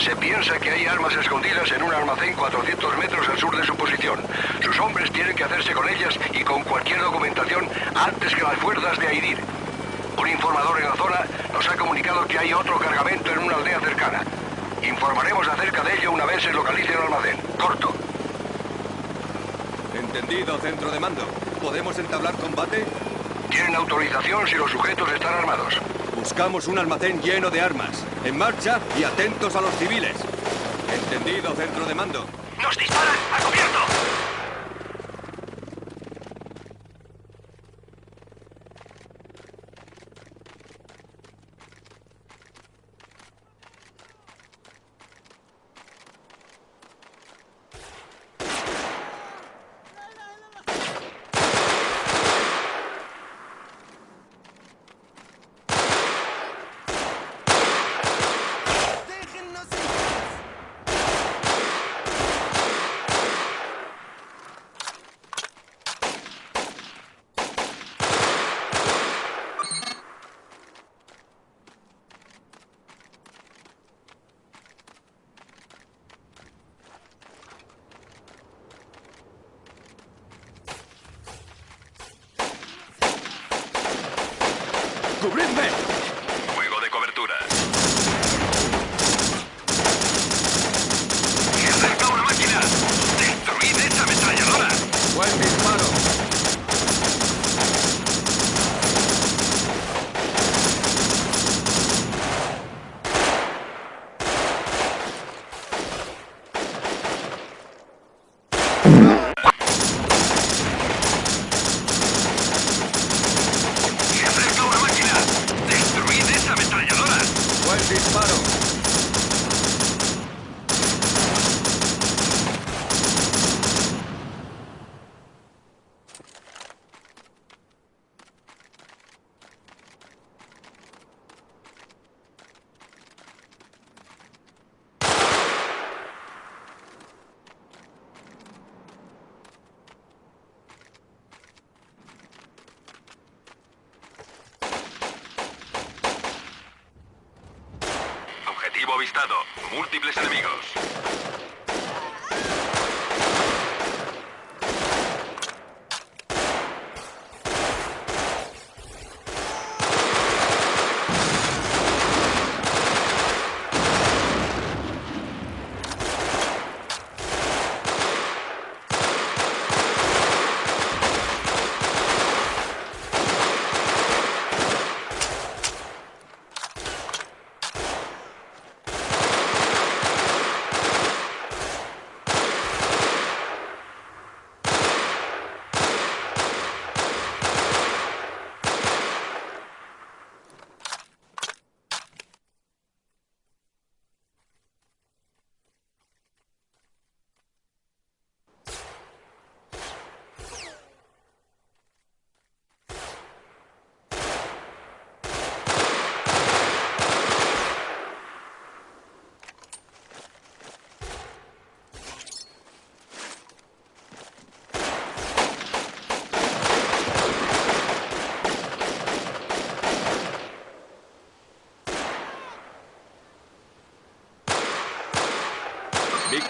Se piensa que hay armas escondidas en un almacén 400 metros al sur de su posición. Sus hombres tienen que hacerse con ellas y con cualquier documentación antes que las fuerzas de Aidir. Un informador en la zona nos ha comunicado que hay otro cargamento en una aldea cercana. Informaremos acerca de ello una vez se localice el almacén. Corto. Entendido, centro de mando. ¿Podemos entablar combate? Tienen autorización si los sujetos están armados. Buscamos un almacén lleno de armas. En marcha y atentos a los civiles. Entendido, centro de mando. ¡Nos disparan! ¡A cubierto! ¡Cubridme! Juego de cobertura. ¡Se acerca una máquina! ¡Destruid esa ametralladora! ¡Buen disparo! ¡Se acerca una máquina! ¡Destruid esa ametralladora! ¡Buen disparo! Objetivo avistado. Múltiples enemigos.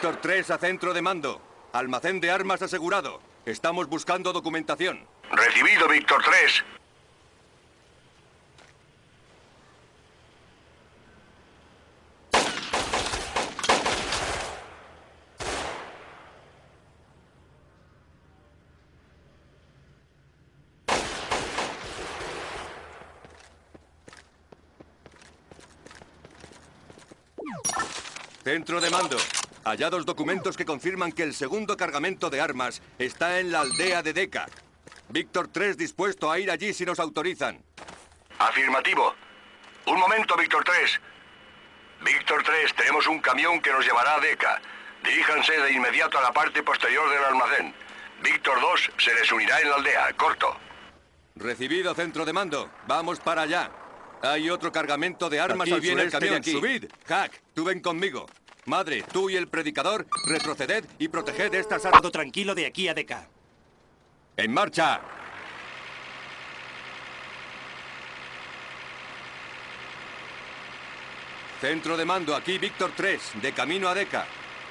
Víctor 3 a centro de mando. Almacén de armas asegurado. Estamos buscando documentación. Recibido, Víctor 3. Centro de mando. Hallados documentos que confirman que el segundo cargamento de armas está en la aldea de Deca. Víctor 3 dispuesto a ir allí si nos autorizan. Afirmativo. Un momento, Víctor 3. Víctor 3, tenemos un camión que nos llevará a Deca. Diríjanse de inmediato a la parte posterior del almacén. Víctor 2 se les unirá en la aldea. Corto. Recibido, centro de mando. Vamos para allá. Hay otro cargamento de armas Aquí al viene el camión. aquí. Subid. Hack, tú ven conmigo. Madre, tú y el predicador, retroceded y proteged estas armas. Todo tranquilo de aquí a Deca. ¡En marcha! Centro de mando, aquí Víctor 3, de camino a Deca.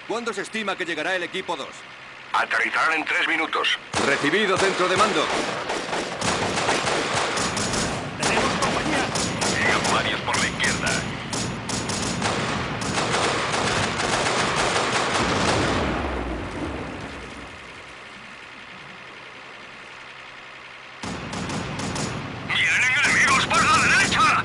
¿Cuándo se estima que llegará el equipo 2? Aterrizarán en tres minutos. Recibido, centro de mando. ¡Tenemos compañía! Llegan varios por la izquierda. ¡Vienen enemigos por la derecha!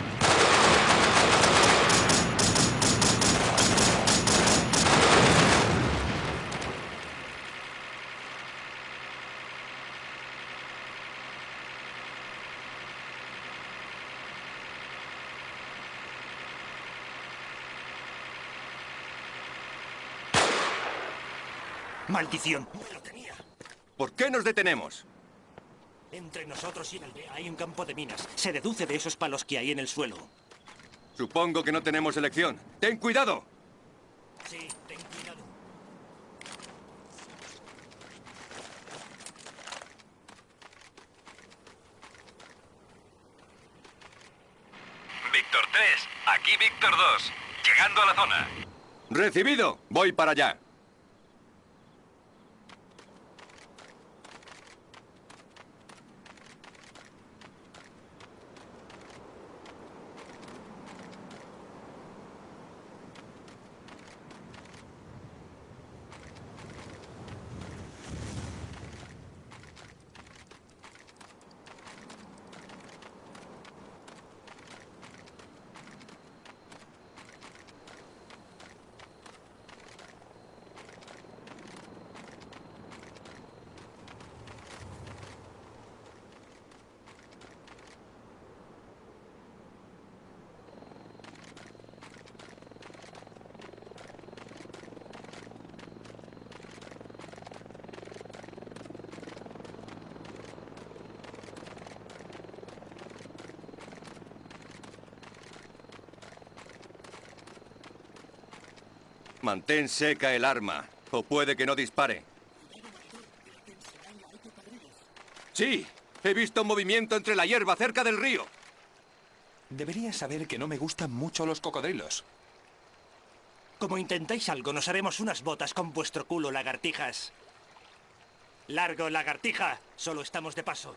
¡Maldición! Lo tenía. ¿Por qué nos detenemos? Entre nosotros y la aldea hay un campo de minas. Se deduce de esos palos que hay en el suelo. Supongo que no tenemos elección. ¡Ten cuidado! Sí, ten cuidado. Víctor 3, aquí Víctor 2. Llegando a la zona. Recibido. Voy para allá. Mantén seca el arma, o puede que no dispare. Sí, he visto movimiento entre la hierba cerca del río. Deberías saber que no me gustan mucho los cocodrilos. Como intentáis algo, nos haremos unas botas con vuestro culo, lagartijas. Largo, lagartija. Solo estamos de paso.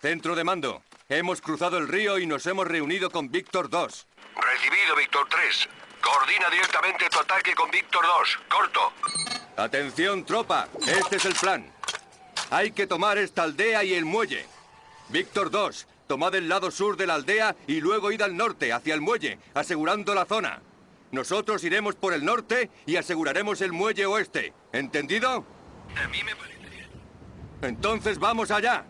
Centro de mando. Hemos cruzado el río y nos hemos reunido con Víctor 2. Recibido, Víctor 3. Coordina directamente tu ataque con Víctor 2. Corto. Atención, tropa. Este es el plan. Hay que tomar esta aldea y el muelle. Víctor 2, tomad el lado sur de la aldea y luego id al norte, hacia el muelle, asegurando la zona. Nosotros iremos por el norte y aseguraremos el muelle oeste. ¿Entendido? A mí me parece. Entonces vamos allá.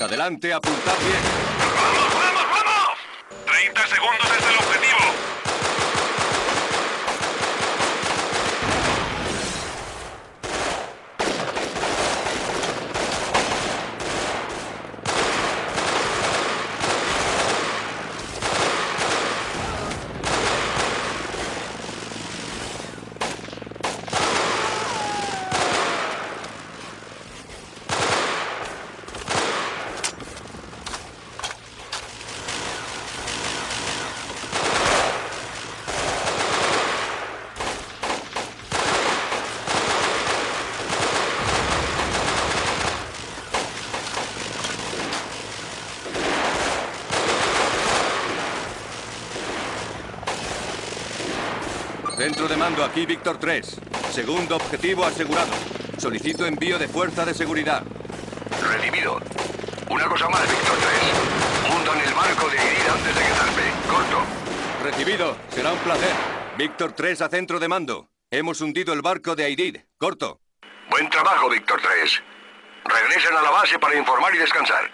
Adelante, apuntad bien. ¡Vamos, vamos, vamos! 30 segundos desde el objetivo. Centro de mando aquí, Víctor 3. Segundo objetivo asegurado. Solicito envío de fuerza de seguridad. Recibido. Una cosa más, Víctor 3. Hundan el barco de Irid antes de que zarpe. Corto. Recibido. Será un placer. Víctor 3 a centro de mando. Hemos hundido el barco de Aidid. Corto. Buen trabajo, Víctor 3. Regresen a la base para informar y descansar.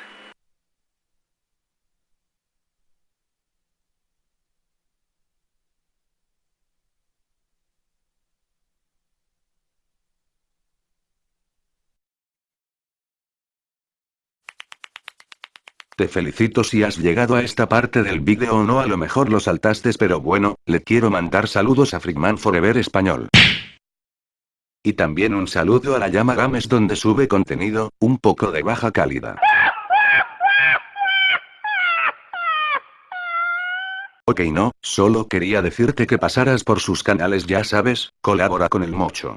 Te felicito si has llegado a esta parte del vídeo o no a lo mejor lo saltaste pero bueno, le quiero mandar saludos a Freakman Forever Español. Y también un saludo a la llama Games donde sube contenido, un poco de baja calidad. Ok no, solo quería decirte que pasaras por sus canales ya sabes, colabora con el mocho.